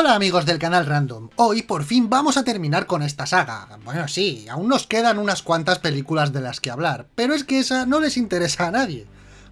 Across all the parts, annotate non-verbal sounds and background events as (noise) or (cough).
Hola amigos del canal Random, hoy por fin vamos a terminar con esta saga. Bueno sí, aún nos quedan unas cuantas películas de las que hablar, pero es que esa no les interesa a nadie.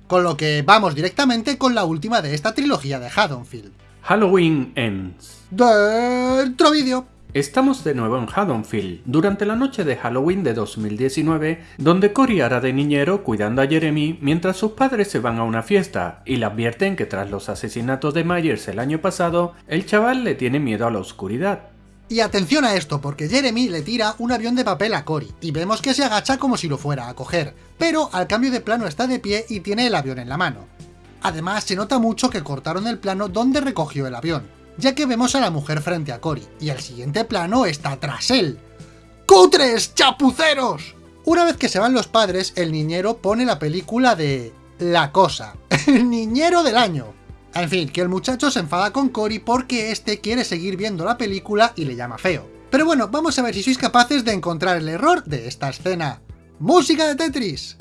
Con lo que vamos directamente con la última de esta trilogía de Haddonfield. Halloween Ends. Dentro vídeo. Estamos de nuevo en Haddonfield, durante la noche de Halloween de 2019, donde Cory hará de niñero cuidando a Jeremy mientras sus padres se van a una fiesta, y le advierten que tras los asesinatos de Myers el año pasado, el chaval le tiene miedo a la oscuridad. Y atención a esto, porque Jeremy le tira un avión de papel a Cory, y vemos que se agacha como si lo fuera a coger, pero al cambio de plano está de pie y tiene el avión en la mano. Además, se nota mucho que cortaron el plano donde recogió el avión, ya que vemos a la mujer frente a Cory, y el siguiente plano está tras él. ¡Cutres, chapuceros! Una vez que se van los padres, el niñero pone la película de... La Cosa, (laughs) el niñero del año. En fin, que el muchacho se enfada con Cory porque este quiere seguir viendo la película y le llama feo. Pero bueno, vamos a ver si sois capaces de encontrar el error de esta escena. ¡Música de Tetris!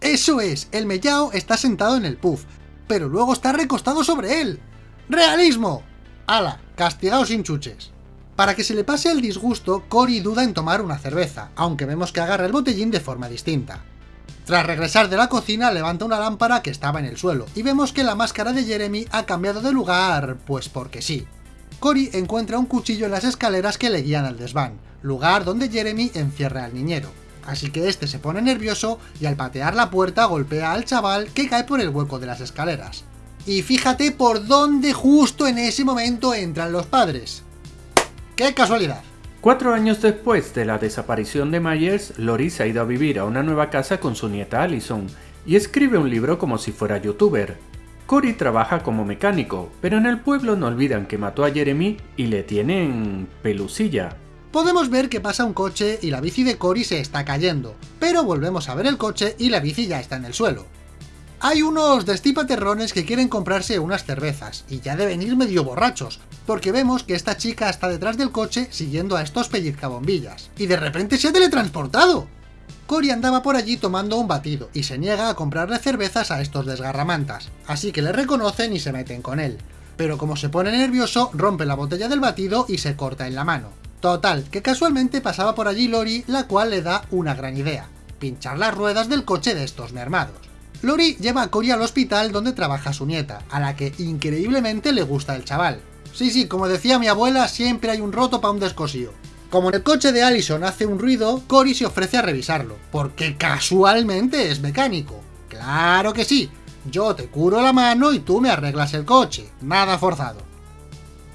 Eso es, el mellao está sentado en el puff, pero luego está recostado sobre él. ¡Realismo! ¡Hala! Castigado sin chuches. Para que se le pase el disgusto, Cory duda en tomar una cerveza, aunque vemos que agarra el botellín de forma distinta. Tras regresar de la cocina, levanta una lámpara que estaba en el suelo, y vemos que la máscara de Jeremy ha cambiado de lugar, pues porque sí. Cory encuentra un cuchillo en las escaleras que le guían al desván, lugar donde Jeremy encierra al niñero. Así que este se pone nervioso y al patear la puerta golpea al chaval que cae por el hueco de las escaleras. Y fíjate por dónde justo en ese momento entran los padres. ¡Qué casualidad! Cuatro años después de la desaparición de Myers, Lori se ha ido a vivir a una nueva casa con su nieta Allison y escribe un libro como si fuera youtuber, Cory trabaja como mecánico, pero en el pueblo no olvidan que mató a Jeremy y le tienen pelusilla. Podemos ver que pasa un coche y la bici de Cory se está cayendo, pero volvemos a ver el coche y la bici ya está en el suelo. Hay unos destipaterrones que quieren comprarse unas cervezas, y ya deben ir medio borrachos, porque vemos que esta chica está detrás del coche siguiendo a estos pellizcabombillas, y de repente se ha teletransportado. Cory andaba por allí tomando un batido y se niega a comprarle cervezas a estos desgarramantas, así que le reconocen y se meten con él. Pero como se pone nervioso, rompe la botella del batido y se corta en la mano. Total, que casualmente pasaba por allí Lori, la cual le da una gran idea, pinchar las ruedas del coche de estos mermados. Lori lleva a Cory al hospital donde trabaja su nieta, a la que increíblemente le gusta el chaval. Sí, sí, como decía mi abuela, siempre hay un roto para un descosío. Como el coche de Allison hace un ruido, Cory se ofrece a revisarlo, porque casualmente es mecánico. ¡Claro que sí! Yo te curo la mano y tú me arreglas el coche. Nada forzado.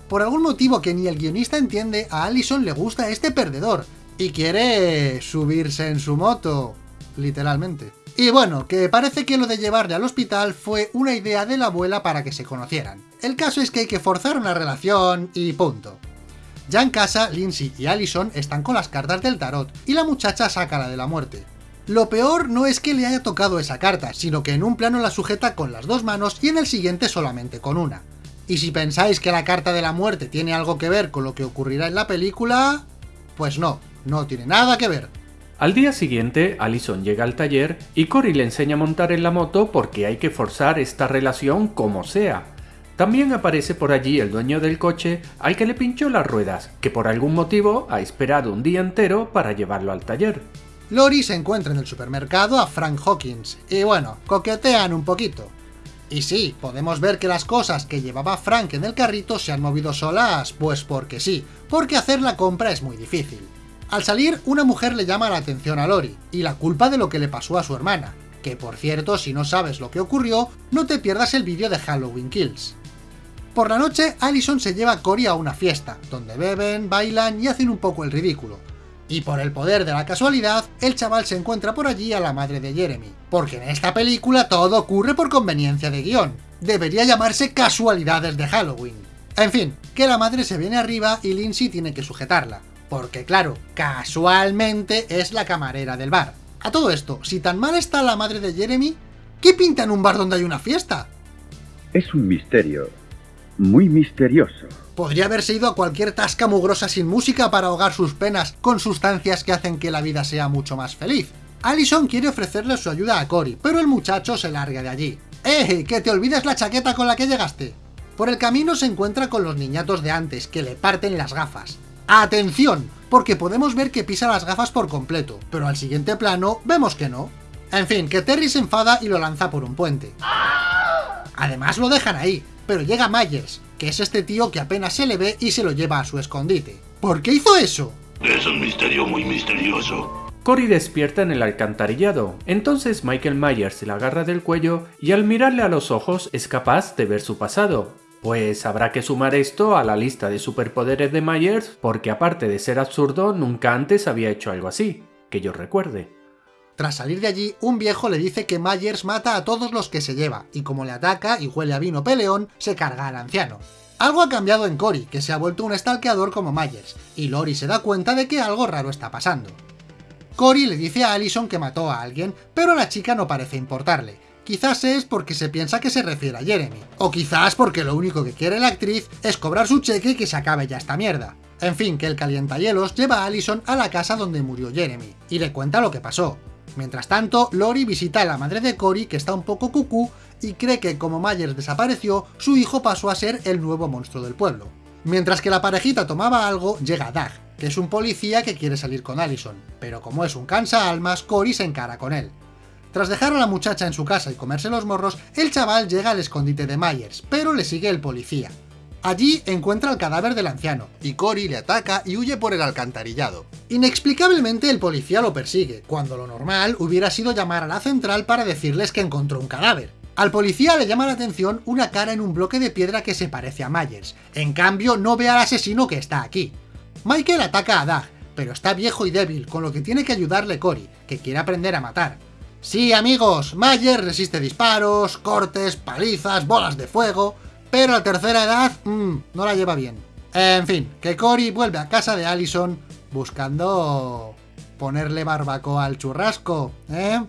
Por algún motivo que ni el guionista entiende, a Allison le gusta este perdedor, y quiere subirse en su moto, literalmente. Y bueno, que parece que lo de llevarle al hospital fue una idea de la abuela para que se conocieran. El caso es que hay que forzar una relación y punto. Ya en casa, Lindsay y Allison están con las cartas del tarot, y la muchacha saca la de la muerte. Lo peor no es que le haya tocado esa carta, sino que en un plano la sujeta con las dos manos y en el siguiente solamente con una. Y si pensáis que la carta de la muerte tiene algo que ver con lo que ocurrirá en la película... Pues no, no tiene nada que ver. Al día siguiente, Allison llega al taller y Cory le enseña a montar en la moto porque hay que forzar esta relación como sea. También aparece por allí el dueño del coche al que le pinchó las ruedas, que por algún motivo ha esperado un día entero para llevarlo al taller. Lori se encuentra en el supermercado a Frank Hawkins, y bueno, coquetean un poquito. Y sí, podemos ver que las cosas que llevaba Frank en el carrito se han movido solas, pues porque sí, porque hacer la compra es muy difícil. Al salir, una mujer le llama la atención a Lori, y la culpa de lo que le pasó a su hermana, que por cierto, si no sabes lo que ocurrió, no te pierdas el vídeo de Halloween Kills. Por la noche, Allison se lleva a Cory a una fiesta, donde beben, bailan y hacen un poco el ridículo. Y por el poder de la casualidad, el chaval se encuentra por allí a la madre de Jeremy, porque en esta película todo ocurre por conveniencia de guion. Debería llamarse casualidades de Halloween. En fin, que la madre se viene arriba y Lindsay tiene que sujetarla, porque claro, casualmente es la camarera del bar. A todo esto, si tan mal está la madre de Jeremy, ¿qué pinta en un bar donde hay una fiesta? Es un misterio, muy misterioso. Podría haberse ido a cualquier tasca mugrosa sin música para ahogar sus penas con sustancias que hacen que la vida sea mucho más feliz. Allison quiere ofrecerle su ayuda a Cory, pero el muchacho se larga de allí. ¡Eh! ¡Que te olvides la chaqueta con la que llegaste! Por el camino se encuentra con los niñatos de antes, que le parten las gafas. ¡Atención! Porque podemos ver que pisa las gafas por completo, pero al siguiente plano vemos que no. En fin, que Terry se enfada y lo lanza por un puente. Además lo dejan ahí, pero llega Myers, que es este tío que apenas se le ve y se lo lleva a su escondite. ¿Por qué hizo eso? Es un misterio muy misterioso. Cory despierta en el alcantarillado, entonces Michael Myers se la agarra del cuello y al mirarle a los ojos es capaz de ver su pasado. Pues habrá que sumar esto a la lista de superpoderes de Myers porque aparte de ser absurdo nunca antes había hecho algo así, que yo recuerde. Tras salir de allí, un viejo le dice que Myers mata a todos los que se lleva, y como le ataca y huele a vino peleón, se carga al anciano. Algo ha cambiado en Cory, que se ha vuelto un stalkeador como Myers, y Lori se da cuenta de que algo raro está pasando. Cory le dice a Allison que mató a alguien, pero la chica no parece importarle. Quizás es porque se piensa que se refiere a Jeremy, o quizás porque lo único que quiere la actriz es cobrar su cheque y que se acabe ya esta mierda. En fin, que el calientahielos lleva a Allison a la casa donde murió Jeremy, y le cuenta lo que pasó. Mientras tanto, Lori visita a la madre de Cory, que está un poco cucú, y cree que como Myers desapareció, su hijo pasó a ser el nuevo monstruo del pueblo. Mientras que la parejita tomaba algo, llega Doug, que es un policía que quiere salir con Allison, pero como es un cansa almas, Cory se encara con él. Tras dejar a la muchacha en su casa y comerse los morros, el chaval llega al escondite de Myers, pero le sigue el policía. Allí encuentra el cadáver del anciano, y Cory le ataca y huye por el alcantarillado. Inexplicablemente el policía lo persigue, cuando lo normal hubiera sido llamar a la central para decirles que encontró un cadáver. Al policía le llama la atención una cara en un bloque de piedra que se parece a Myers, en cambio no ve al asesino que está aquí. Michael ataca a Doug, pero está viejo y débil, con lo que tiene que ayudarle Cory, que quiere aprender a matar. Sí amigos, Myers resiste disparos, cortes, palizas, bolas de fuego, pero a tercera edad, mmm, no la lleva bien. En fin, que Cory vuelve a casa de Allison buscando ponerle barbacoa al churrasco, ¿eh?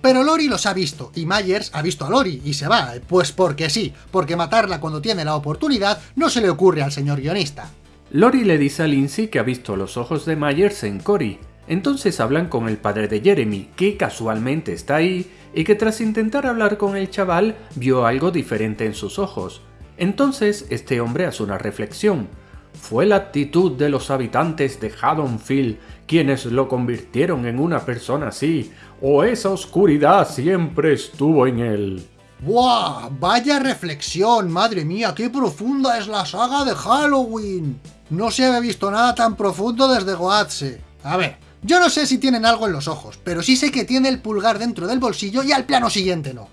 Pero Lori los ha visto, y Myers ha visto a Lori, y se va, pues porque sí, porque matarla cuando tiene la oportunidad no se le ocurre al señor guionista. Lori le dice a Lindsay que ha visto los ojos de Myers en Cory, entonces hablan con el padre de Jeremy, que casualmente está ahí, y que tras intentar hablar con el chaval, vio algo diferente en sus ojos, entonces este hombre hace una reflexión. Fue la actitud de los habitantes de Haddonfield quienes lo convirtieron en una persona así, o esa oscuridad siempre estuvo en él. ¡Buah! ¡Vaya reflexión! ¡Madre mía, qué profunda es la saga de Halloween! No se había visto nada tan profundo desde Goatse. A ver, yo no sé si tienen algo en los ojos, pero sí sé que tiene el pulgar dentro del bolsillo y al plano siguiente no.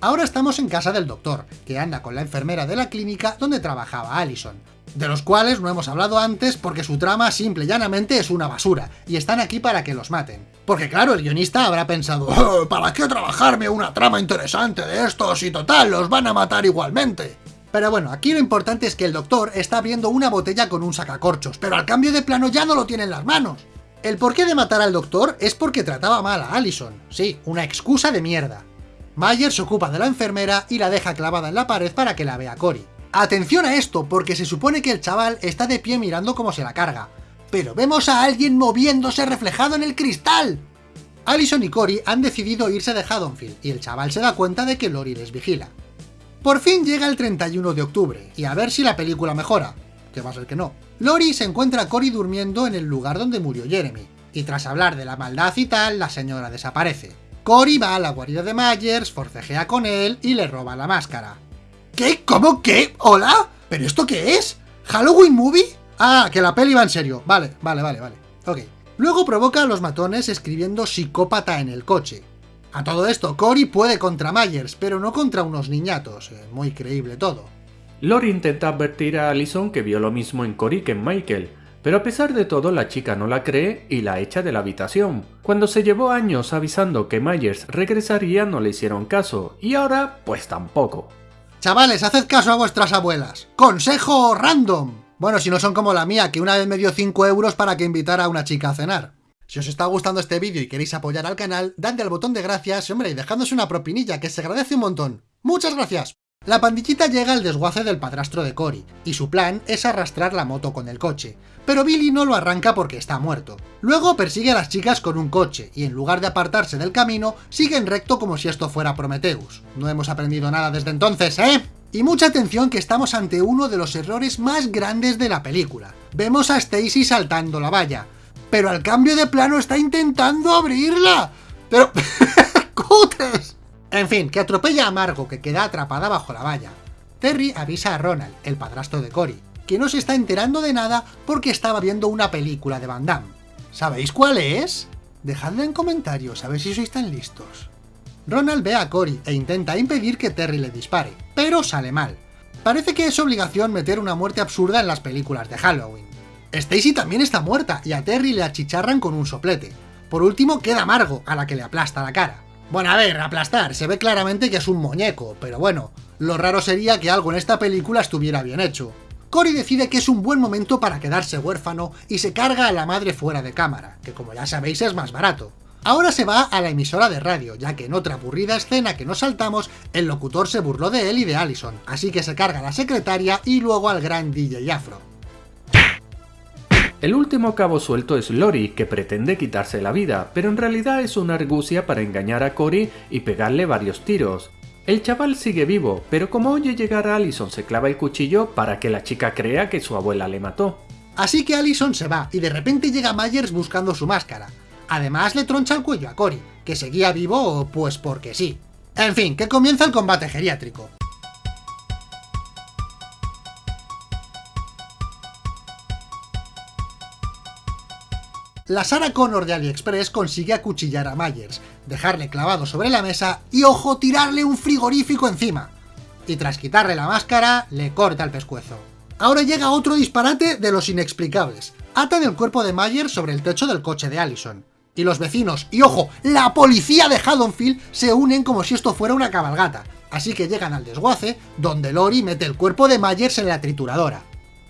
Ahora estamos en casa del doctor, que anda con la enfermera de la clínica donde trabajaba Allison, de los cuales no hemos hablado antes porque su trama simple y llanamente es una basura, y están aquí para que los maten. Porque claro, el guionista habrá pensado, oh, ¿para qué trabajarme una trama interesante de estos y total, los van a matar igualmente? Pero bueno, aquí lo importante es que el doctor está abriendo una botella con un sacacorchos, pero al cambio de plano ya no lo tiene en las manos. El porqué de matar al doctor es porque trataba mal a Allison. Sí, una excusa de mierda. Mayer se ocupa de la enfermera y la deja clavada en la pared para que la vea Cory. Atención a esto, porque se supone que el chaval está de pie mirando cómo se la carga. Pero vemos a alguien moviéndose reflejado en el cristal. Allison y Cory han decidido irse de Haddonfield, y el chaval se da cuenta de que Lori les vigila. Por fin llega el 31 de octubre, y a ver si la película mejora, que va a ser que no. Lori se encuentra a Cory durmiendo en el lugar donde murió Jeremy, y tras hablar de la maldad y tal, la señora desaparece. Cory va a la guarida de Myers, forcejea con él y le roba la máscara. ¿Qué? ¿Cómo qué? ¿Hola? ¿Pero esto qué es? ¿Halloween Movie? Ah, que la peli va en serio. Vale, vale, vale, vale. Ok. Luego provoca a los matones escribiendo psicópata en el coche. A todo esto, Cory puede contra Myers, pero no contra unos niñatos. Eh, muy creíble todo. Lori intenta advertir a Allison que vio lo mismo en Cory que en Michael, pero a pesar de todo la chica no la cree y la echa de la habitación. Cuando se llevó años avisando que Myers regresaría no le hicieron caso, y ahora pues tampoco. Chavales, haced caso a vuestras abuelas. ¡Consejo random! Bueno, si no son como la mía, que una vez me dio 5 euros para que invitara a una chica a cenar. Si os está gustando este vídeo y queréis apoyar al canal, dadle al botón de gracias, hombre, y dejadnos una propinilla, que se agradece un montón. ¡Muchas gracias! La pandillita llega al desguace del padrastro de Cory, y su plan es arrastrar la moto con el coche, pero Billy no lo arranca porque está muerto. Luego persigue a las chicas con un coche, y en lugar de apartarse del camino, siguen recto como si esto fuera Prometheus. No hemos aprendido nada desde entonces, ¿eh? Y mucha atención que estamos ante uno de los errores más grandes de la película. Vemos a Stacy saltando la valla, pero al cambio de plano está intentando abrirla. Pero... (laughs) En fin, que atropella a Margo, que queda atrapada bajo la valla. Terry avisa a Ronald, el padrastro de Cory, que no se está enterando de nada porque estaba viendo una película de Van Damme. ¿Sabéis cuál es? Dejadla en comentarios, a ver si sois tan listos. Ronald ve a Cory e intenta impedir que Terry le dispare, pero sale mal. Parece que es obligación meter una muerte absurda en las películas de Halloween. Stacy también está muerta y a Terry le achicharran con un soplete. Por último queda Margo, a la que le aplasta la cara. Bueno, a ver, aplastar, se ve claramente que es un muñeco, pero bueno, lo raro sería que algo en esta película estuviera bien hecho. Cory decide que es un buen momento para quedarse huérfano y se carga a la madre fuera de cámara, que como ya sabéis es más barato. Ahora se va a la emisora de radio, ya que en otra aburrida escena que nos saltamos, el locutor se burló de él y de Allison, así que se carga a la secretaria y luego al gran DJ Afro. El último cabo suelto es Lori, que pretende quitarse la vida, pero en realidad es una argucia para engañar a Cory y pegarle varios tiros. El chaval sigue vivo, pero como oye llegar a Allison se clava el cuchillo para que la chica crea que su abuela le mató. Así que Allison se va, y de repente llega Myers buscando su máscara. Además le troncha el cuello a Cory, que seguía vivo pues porque sí. En fin, que comienza el combate geriátrico. La Sarah Connor de AliExpress consigue acuchillar a Myers, dejarle clavado sobre la mesa y, ojo, tirarle un frigorífico encima. Y tras quitarle la máscara, le corta el pescuezo. Ahora llega otro disparate de los inexplicables. Atan el cuerpo de Myers sobre el techo del coche de Allison. Y los vecinos, y ojo, la policía de Haddonfield se unen como si esto fuera una cabalgata. Así que llegan al desguace, donde Lori mete el cuerpo de Myers en la trituradora.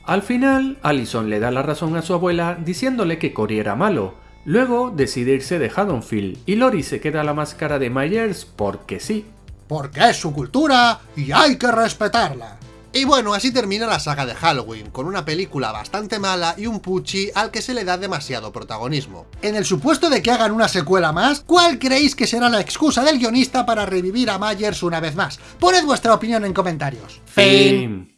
Al final, Allison le da la razón a su abuela diciéndole que Cory era malo. Luego decide irse de Haddonfield y Lori se queda la máscara de Myers porque sí. Porque es su cultura y hay que respetarla. Y bueno, así termina la saga de Halloween, con una película bastante mala y un Pucci al que se le da demasiado protagonismo. En el supuesto de que hagan una secuela más, ¿cuál creéis que será la excusa del guionista para revivir a Myers una vez más? Poned vuestra opinión en comentarios. Fin.